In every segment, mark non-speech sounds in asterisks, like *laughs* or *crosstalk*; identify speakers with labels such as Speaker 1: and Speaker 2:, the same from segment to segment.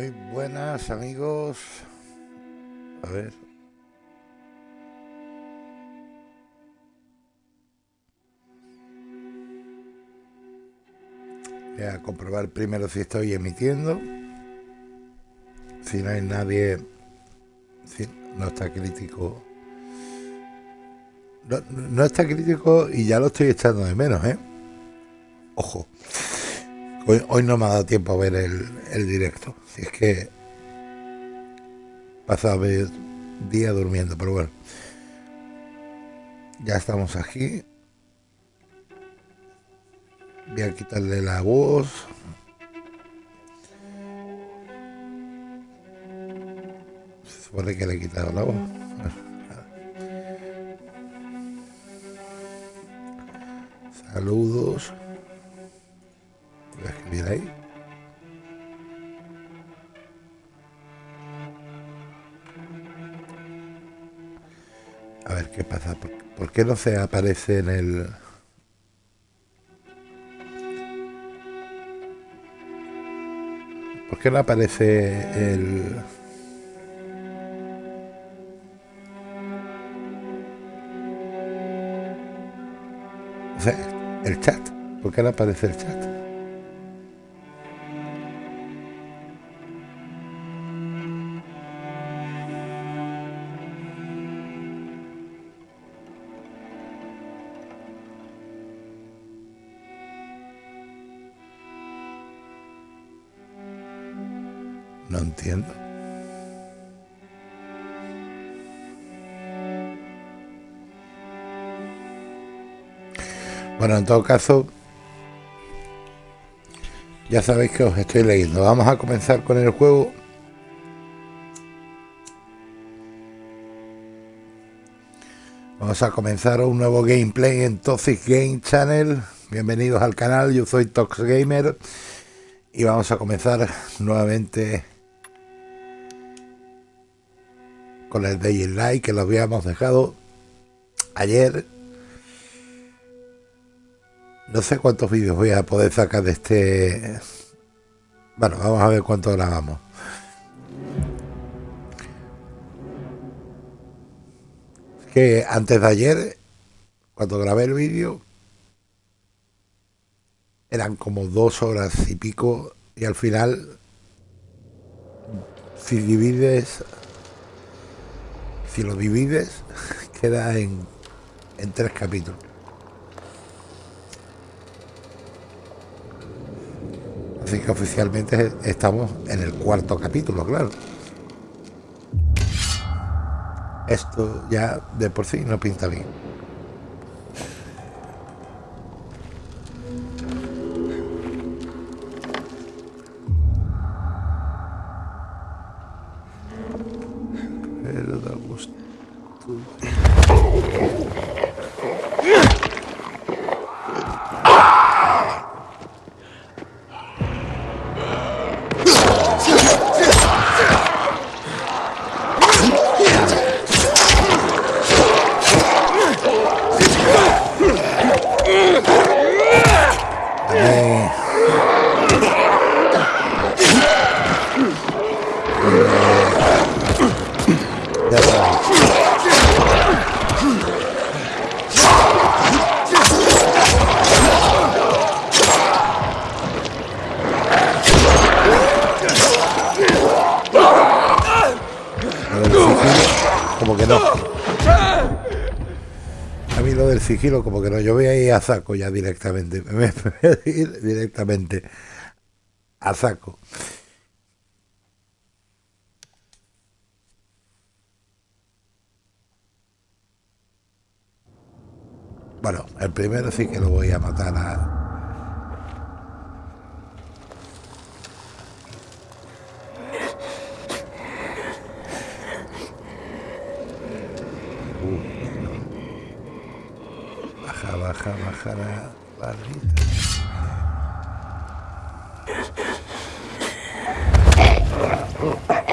Speaker 1: Muy buenas amigos. A ver. Voy a comprobar primero si estoy emitiendo. Si no hay nadie, si no está crítico. No, no está crítico y ya lo estoy echando de menos, ¿eh? Ojo. Hoy, no me ha dado tiempo a ver el, directo. Si es que pasaba el día durmiendo, pero bueno. Ya estamos aquí. Voy a quitarle la voz. Se supone que le he quitado la voz. Saludos ahí. A ver qué pasa. ¿Por, qué no se aparece en el... ¿Por qué no aparece el... O sea, el chat. ¿Por qué no aparece el chat? Bueno, en todo caso, ya sabéis que os estoy leyendo. Vamos a comenzar con el juego. Vamos a comenzar un nuevo gameplay en Toxic Game Channel. Bienvenidos al canal, yo soy Tox Gamer y vamos a comenzar nuevamente con el Day Light que lo habíamos dejado ayer no sé cuántos vídeos voy a poder sacar de este... Bueno, vamos a ver cuánto grabamos. Es que antes de ayer, cuando grabé el vídeo, eran como dos horas y pico y al final, si divides, si lo divides, *laughs* queda en, en tres capítulos. Así que oficialmente estamos en el cuarto capítulo, claro. Esto ya de por sí no pinta bien. Como que no, yo voy a ir a saco ya directamente, *laughs* me voy a ir directamente a saco. Bueno, el primero sí que lo voy a matar a, Baja, baja, baja la barrita. Oh.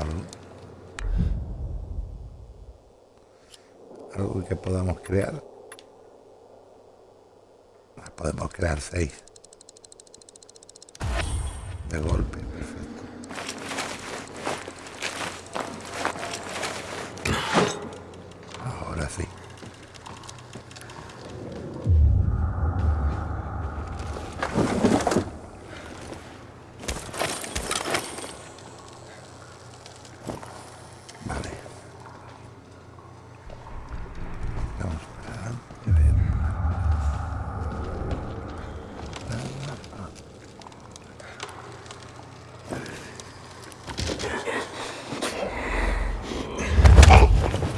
Speaker 1: Algo? Algo que podamos crear. Podemos crear seis. De golpe,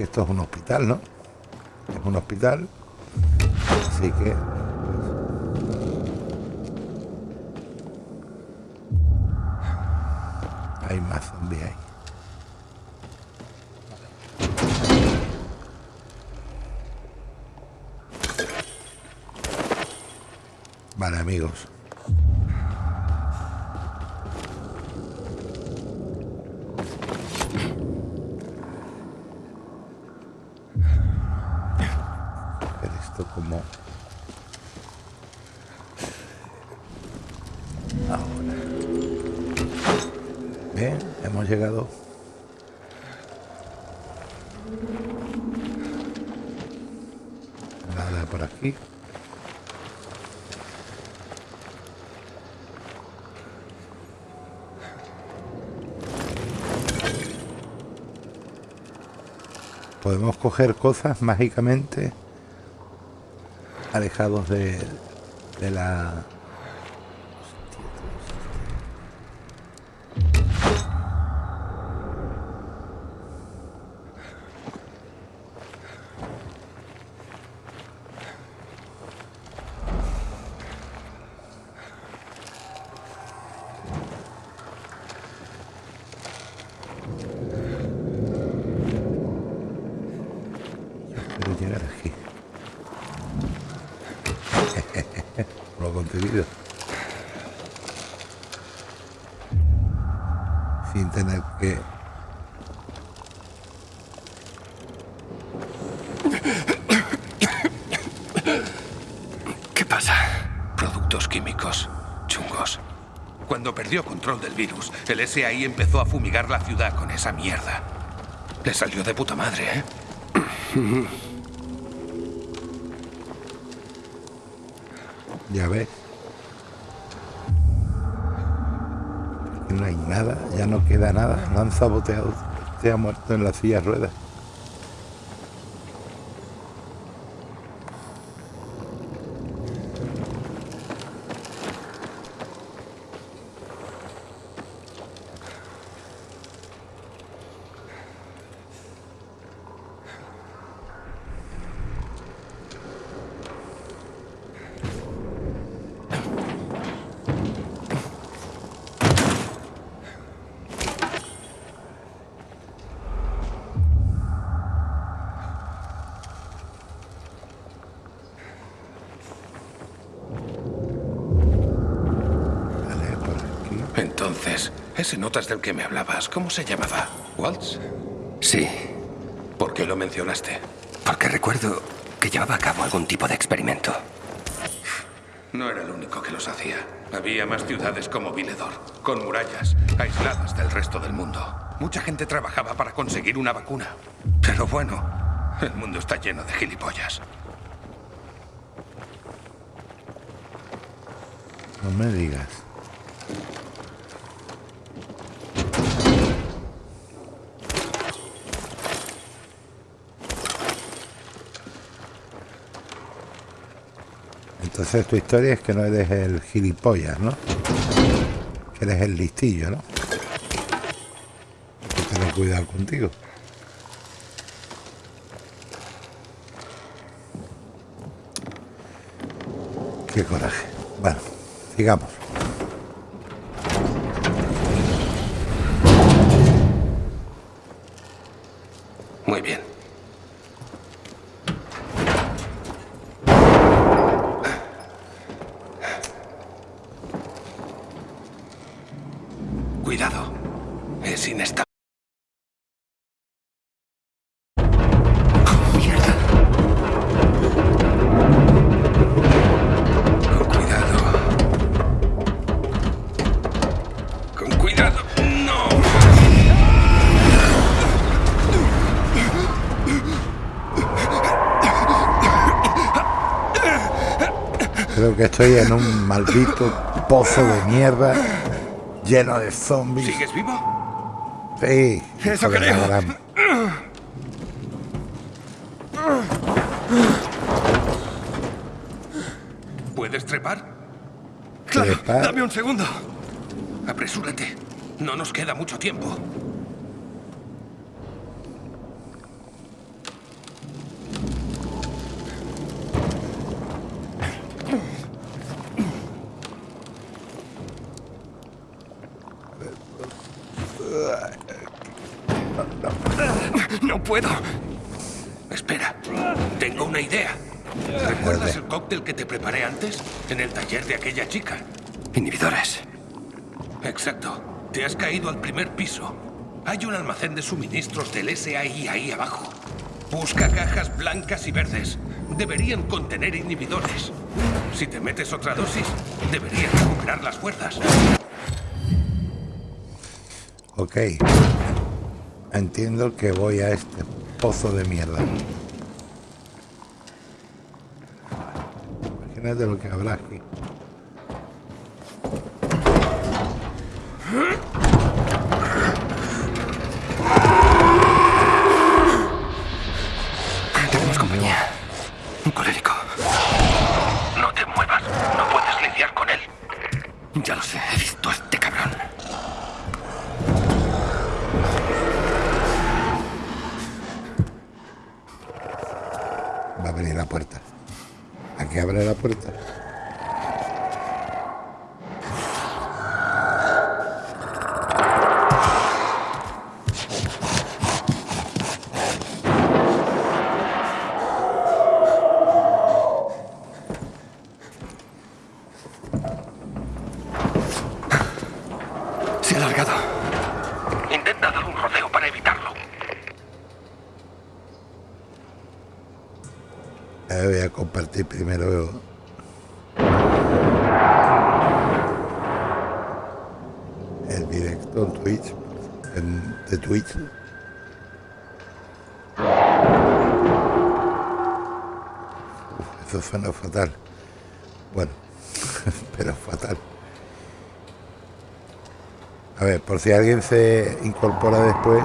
Speaker 1: Esto es un hospital, ¿no? Es un hospital. Así que. Hay más zombies ahí. Vale, amigos. Ver esto Ahora. Bien, hemos llegado. Nada por aquí. Podemos coger cosas mágicamente alejados de, de la... Espero llegar aquí. Sin tener que...
Speaker 2: ¿Qué pasa? Productos químicos. Chungos. Cuando perdió control del virus, el SAI empezó a fumigar la ciudad con esa mierda. Le salió de puta madre, ¿eh?
Speaker 1: Ya ves. No hay nada, ya no queda nada. Han saboteado. Se ha muerto en la silla ruedas.
Speaker 2: Entonces, ese notas del que me hablabas, ¿cómo se llamaba? ¿Waltz?
Speaker 3: Sí.
Speaker 2: ¿Por qué lo mencionaste?
Speaker 3: Porque recuerdo que llevaba a cabo algún tipo de experimento.
Speaker 2: No era el único que los hacía. Había más ciudades como Viledor, con murallas, aisladas del resto del mundo. Mucha gente trabajaba para conseguir una vacuna. Pero bueno, el mundo está lleno de gilipollas.
Speaker 1: No me digas. Entonces tu historia es que no eres el gilipollas, ¿no? Que eres el listillo, ¿no? Hay que tener cuidado contigo. Qué coraje. Bueno, sigamos. Estoy en un maldito pozo de mierda lleno de zombies.
Speaker 2: ¿Sigues vivo?
Speaker 1: Sí,
Speaker 3: Eso creo.
Speaker 2: ¿Puedes trepar?
Speaker 3: Claro,
Speaker 1: Trepar.
Speaker 3: dame un segundo.
Speaker 2: Apresúrate. No nos queda mucho tiempo.
Speaker 3: No puedo.
Speaker 2: Espera. Tengo una idea. ¿Recuerdas el cóctel que te preparé antes? En el taller de aquella chica.
Speaker 3: Inhibidores.
Speaker 2: Exacto. Te has caído al primer piso. Hay un almacén de suministros del SAI ahí abajo. Busca cajas blancas y verdes. Deberían contener inhibidores. Si te metes otra dosis, deberías recuperar las fuerzas.
Speaker 1: Ok. Entiendo que voy a este pozo de mierda. Imagínate lo que habrá aquí. Suena fatal. Bueno, *laughs* pero fatal. A ver, por si alguien se incorpora después,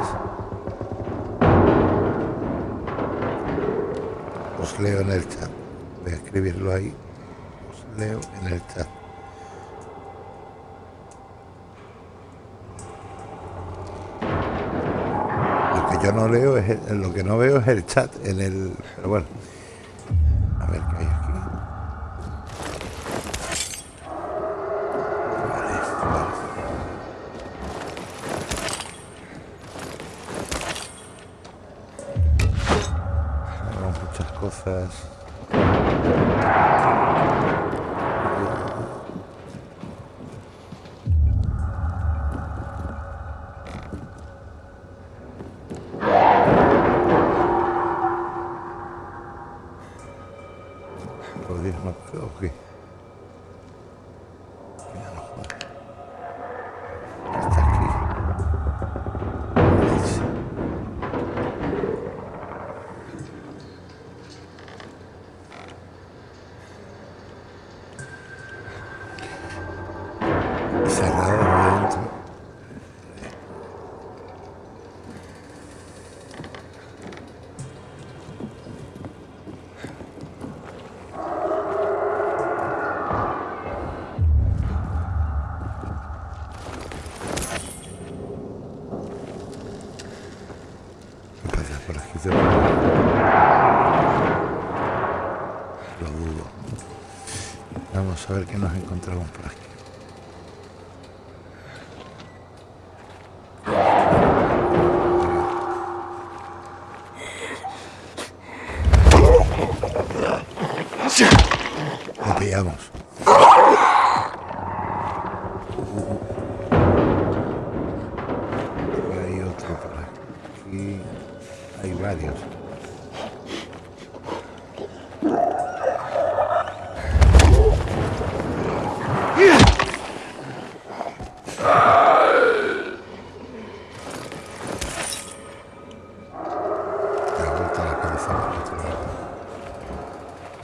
Speaker 1: os leo en el chat. Voy a escribirlo ahí. Os leo en el chat. Lo que yo no leo es el- lo que no veo es el chat en el. Pero bueno. Cerrado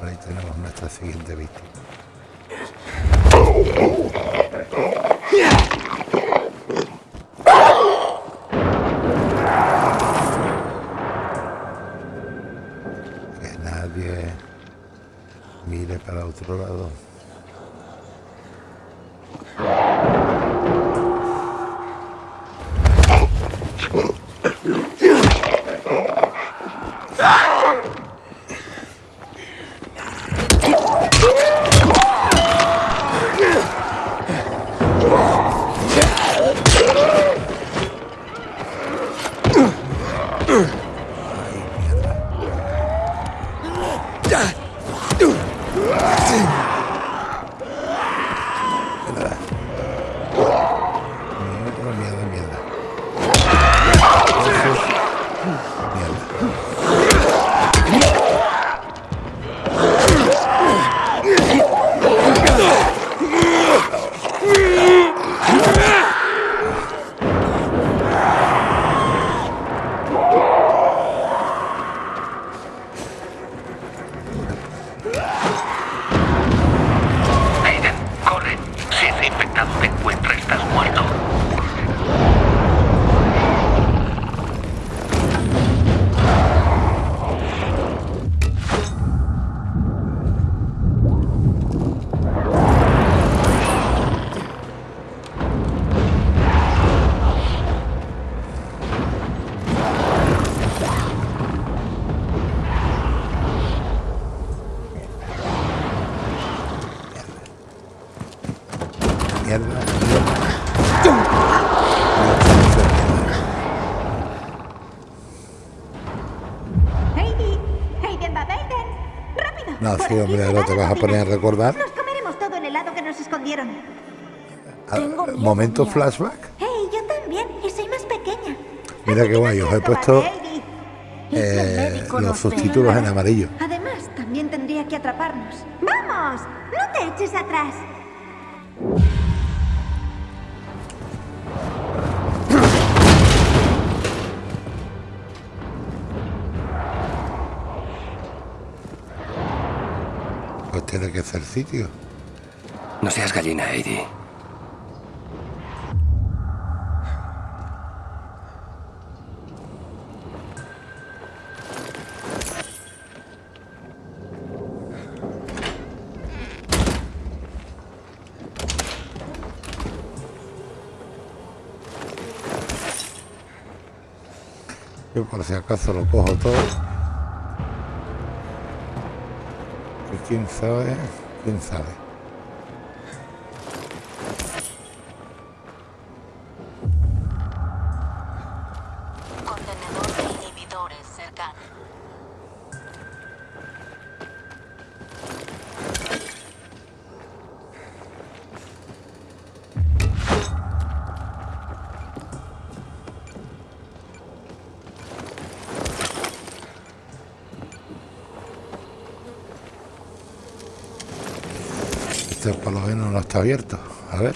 Speaker 1: Por ahí tenemos nuestra siguiente víctima.
Speaker 4: Aquí
Speaker 1: hombre,
Speaker 4: va
Speaker 1: te vas a poner a recordar.
Speaker 4: Nos comeremos todo el helado que nos escondieron.
Speaker 1: Ah,
Speaker 4: Tengo miedo,
Speaker 1: Momento
Speaker 4: mía.
Speaker 1: flashback.
Speaker 4: Hey, yo también, y soy más pequeña.
Speaker 1: Mira qué guay, os he puesto
Speaker 4: cobarde, Heidi. ¿Y si el
Speaker 1: eh, los subtítulos en amarillo.
Speaker 4: Además, también tendría que atraparnos. ¡Vamos! ¡No te eches atrás!
Speaker 1: Tiene que ser sitio.
Speaker 3: No seas gallina, Heidi.
Speaker 1: Yo por si acaso lo cojo todo. Quién sabe, quién sabe. Este por lo menos no está abierto. A ver.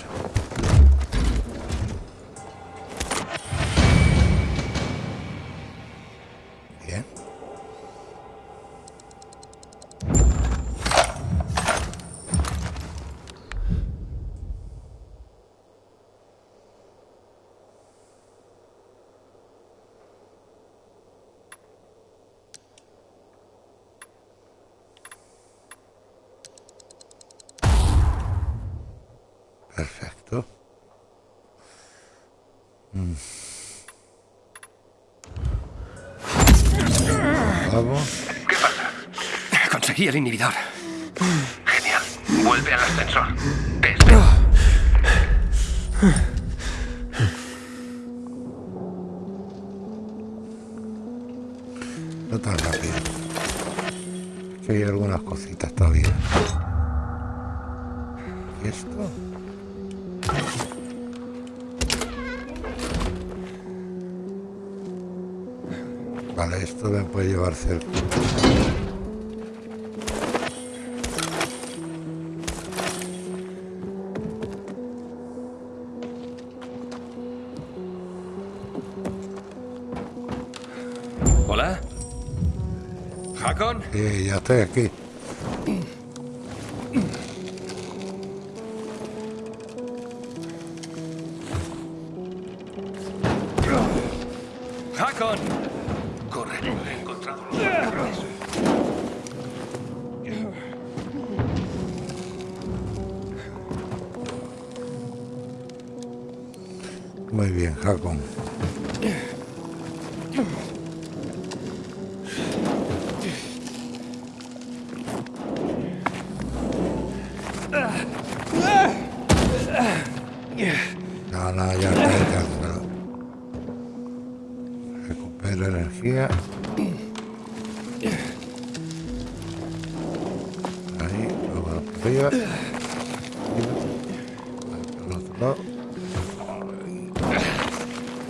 Speaker 1: Vale, esto me puede llevar cerca.
Speaker 3: ¿Hola? ¿Hakon?
Speaker 1: Sí, ya estoy aquí. Arriba. Al otro lado.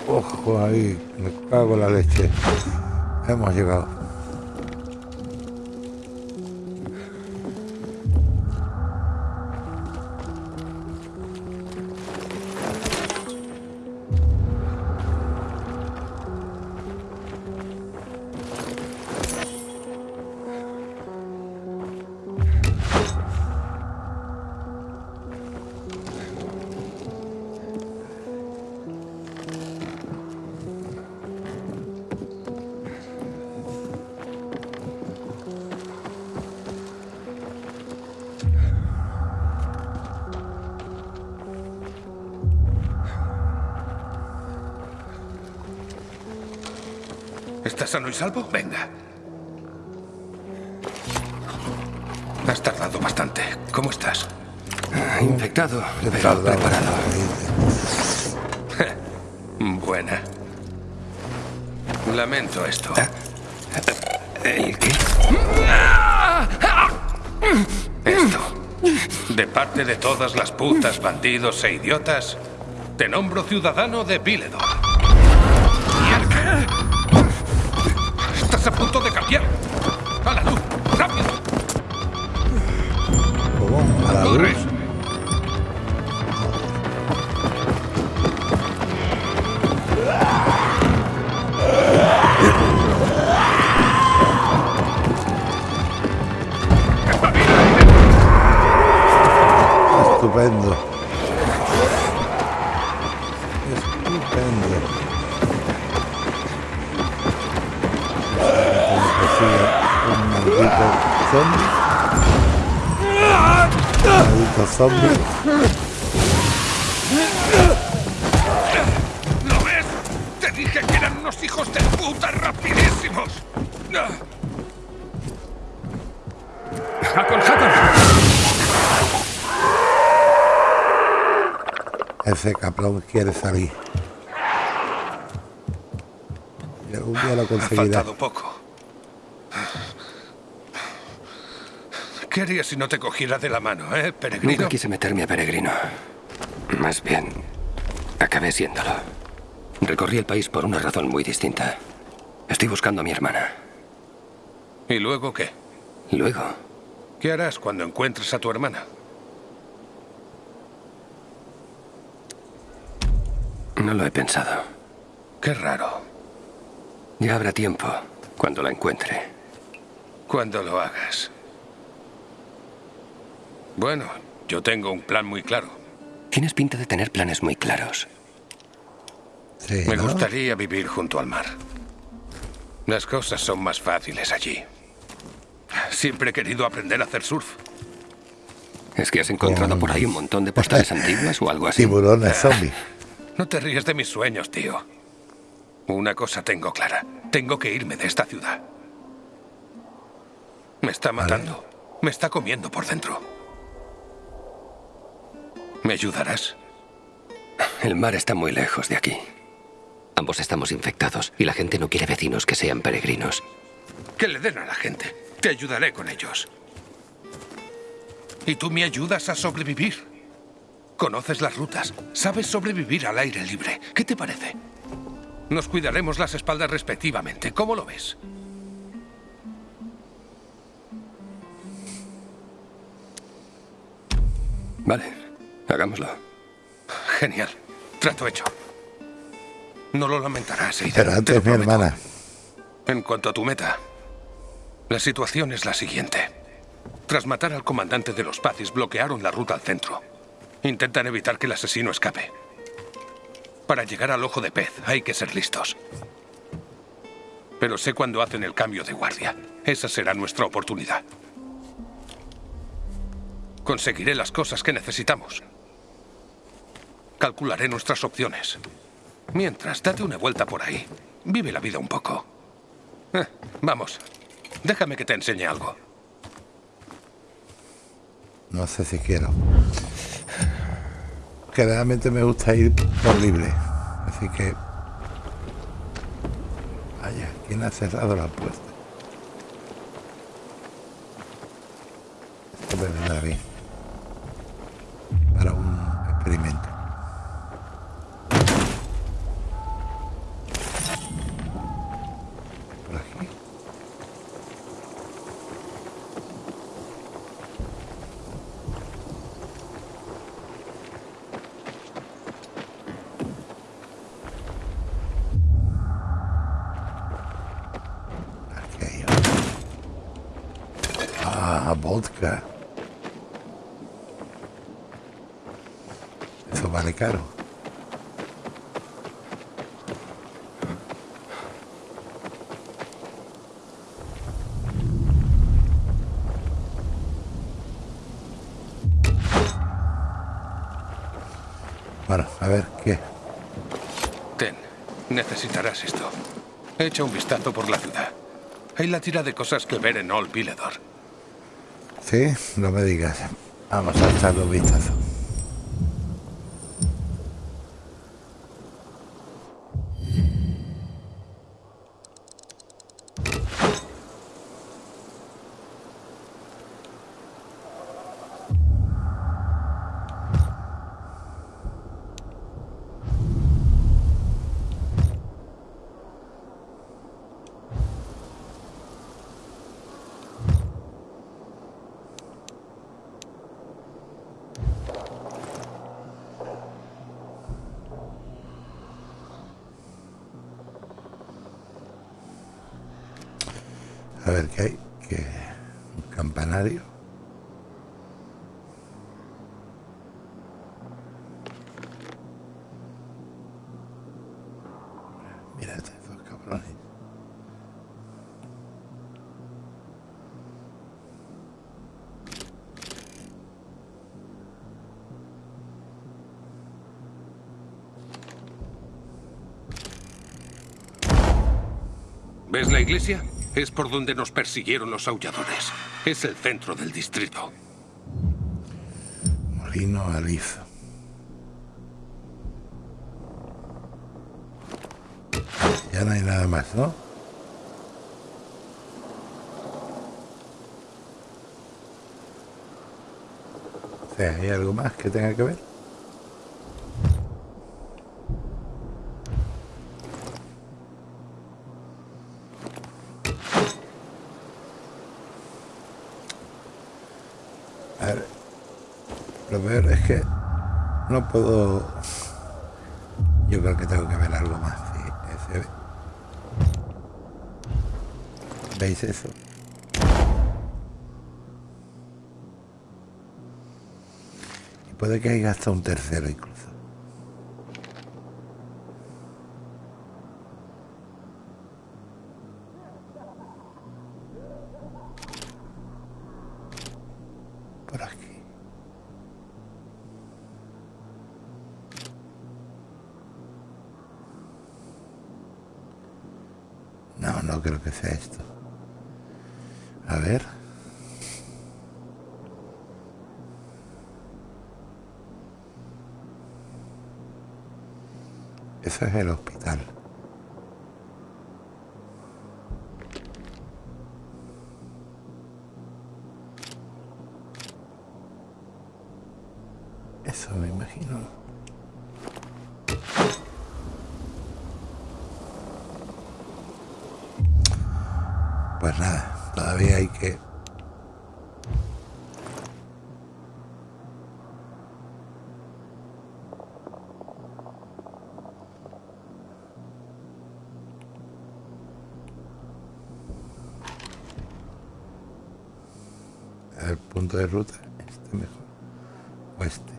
Speaker 1: Ojo ahí, me cago en la leche. Hemos llegado.
Speaker 2: Salvo? Venga. Has tardado bastante. ¿Cómo estás?
Speaker 3: Infectado,
Speaker 1: He
Speaker 3: pero preparado. *laughs*
Speaker 2: Buena. Lamento esto.
Speaker 3: ¿El qué?
Speaker 2: Esto. De parte de todas las putas, bandidos e idiotas, te nombro ciudadano de Viledor. Cambiar. ¡A la luz! ¡Rápido!
Speaker 1: ¿Cómo? ¿A la
Speaker 2: ¡Corre!
Speaker 1: luz? Estupendo. Zombie.
Speaker 2: ¿Lo ves? Te dije que eran unos hijos de puta rapidísimos.
Speaker 3: ¡Hakon, Hakon!
Speaker 1: Ese cabrón quiere salir. Y algún día lo
Speaker 2: Ha
Speaker 1: conseguirá.
Speaker 2: faltado poco. ¿Qué harías si no te cogiera de la mano, eh, peregrino?
Speaker 3: Nunca quise meterme a peregrino. Más bien, acabé siéndolo. Recorrí el país por una razón muy distinta. Estoy buscando a mi hermana.
Speaker 2: ¿Y luego qué?
Speaker 3: Luego.
Speaker 2: ¿Qué harás cuando encuentres a tu hermana?
Speaker 3: No lo he pensado.
Speaker 2: Qué raro.
Speaker 3: Ya habrá tiempo cuando la encuentre.
Speaker 2: Cuando lo hagas. Bueno, yo tengo un plan muy claro.
Speaker 3: Tienes pinta de tener planes muy claros.
Speaker 1: Sí,
Speaker 2: Me
Speaker 1: ¿no?
Speaker 2: gustaría vivir junto al mar. Las cosas son más fáciles allí. Siempre he querido aprender a hacer surf.
Speaker 3: ¿Es que has encontrado por ahí un montón de postales *laughs* antiguas o algo así?
Speaker 1: Tiburones zombies. *laughs*
Speaker 2: No te ríes de mis sueños, tío. Una cosa tengo clara. Tengo que irme de esta ciudad. Me está matando. Me está comiendo por dentro. ¿Me ayudarás?
Speaker 3: El mar está muy lejos de aquí. Ambos estamos infectados y la gente no quiere vecinos que sean peregrinos.
Speaker 2: Que le den a la gente. Te ayudaré con ellos. Y tú me ayudas a sobrevivir. Conoces las rutas. Sabes sobrevivir al aire libre. ¿Qué te parece? Nos cuidaremos las espaldas respectivamente. ¿Cómo lo ves?
Speaker 3: Vale, hagámoslo.
Speaker 2: Genial. Trato hecho. No lo lamentarás, Aidan,
Speaker 1: Pero antes mi hermana.
Speaker 2: En cuanto a tu meta, la situación es la siguiente. Tras matar al comandante de los Pazis, bloquearon la ruta al centro. Intentan evitar que el asesino escape. Para llegar al ojo de pez hay que ser listos. Pero sé cuándo hacen el cambio de guardia. Esa será nuestra oportunidad. Conseguiré las cosas que necesitamos. Calcularé nuestras opciones. Mientras, date una vuelta por ahí. Vive la vida un poco. Eh, vamos, déjame que te enseñe algo.
Speaker 1: No sé si quiero. Que realmente me gusta ir por libre. Así que. Vaya, ¿quién ha cerrado la puerta? Esto vendrá bien. Para un experimento. Por aquí. Aquello. Ah, vodka. Eso vale caro. Bueno, a ver, ¿qué?
Speaker 2: Ten, necesitarás esto. Echa un vistazo por la ciudad. Hay la tira de cosas que ver en Old Villedor.
Speaker 1: Sí, no me digas. Vamos a echarle un vistazo. A ver qué hay. Que un campanario. Mira estos cabrones.
Speaker 2: ¿Ves la iglesia? Es por donde nos persiguieron los aulladores. Es el centro del distrito.
Speaker 1: Molino alizo. Ya no hay nada más, ¿no? O ¿hay algo más que tenga que ver? A ver, lo peor es que no puedo Yo creo que tengo que ver algo más. Sí, ese... ¿Veis eso? Y puede que haya hasta un tercero incluso. Por aquí. No, no creo que sea esto. A ver. Eso es el hospital. Eso me imagino. Pues nada, todavía hay que... El punto de ruta, este mejor. O este.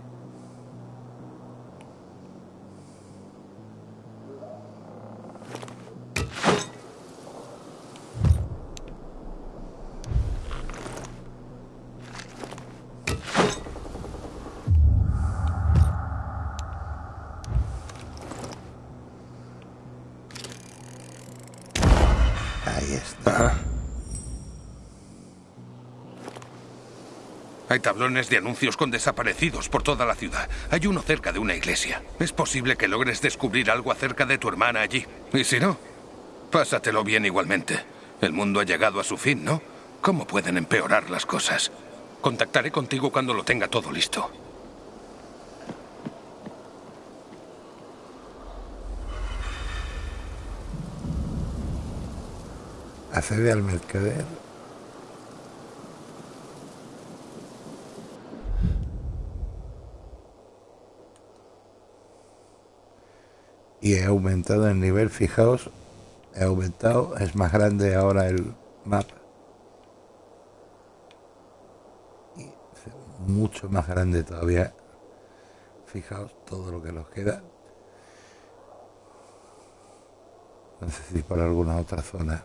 Speaker 2: Hay tablones de anuncios con desaparecidos por toda la ciudad. Hay uno cerca de una iglesia. Es posible que logres descubrir algo acerca de tu hermana allí. Y si no, pásatelo bien igualmente. El mundo ha llegado a su fin, ¿no? ¿Cómo pueden empeorar las cosas? Contactaré contigo cuando lo tenga todo listo.
Speaker 1: Accede al mercader. Y he aumentado el nivel, fijaos, he aumentado, es más grande ahora el mapa. Y mucho más grande todavía. Fijaos todo lo que nos queda. No sé si por alguna otra zona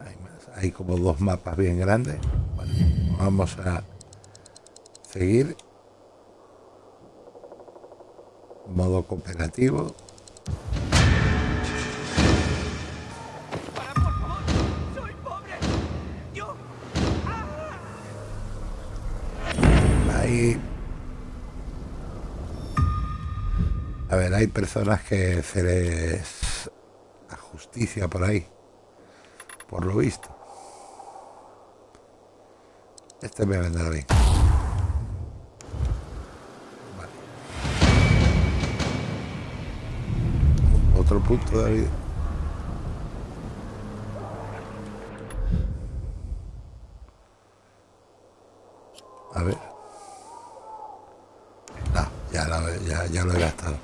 Speaker 1: hay más. Hay como dos mapas bien grandes. Bueno, vamos a seguir. Modo cooperativo. Ahí. A ver, hay personas que se les a justicia por ahí por lo visto. Este me vendrá bien. Otro punto de vida. A ver. No, ya, la- ya, ya lo he gastado.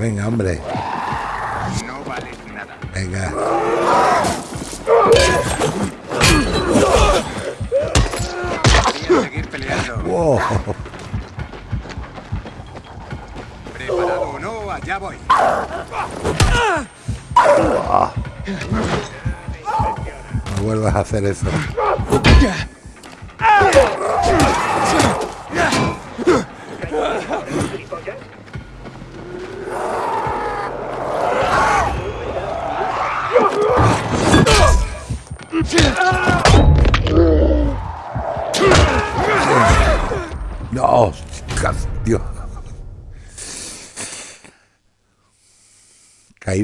Speaker 1: Venga, hombre.
Speaker 5: No vales nada.
Speaker 1: Venga. Oh,
Speaker 5: ¿Preparado o no? Allá voy.
Speaker 1: no vuelvas a hacer eso.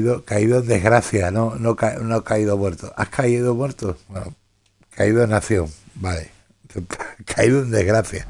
Speaker 1: Caído, caído en desgracia, no, no, ca- no caído muerto. ¿Has caído muerto? Bueno, caído en acción, vale. *laughs* Caído en desgracia.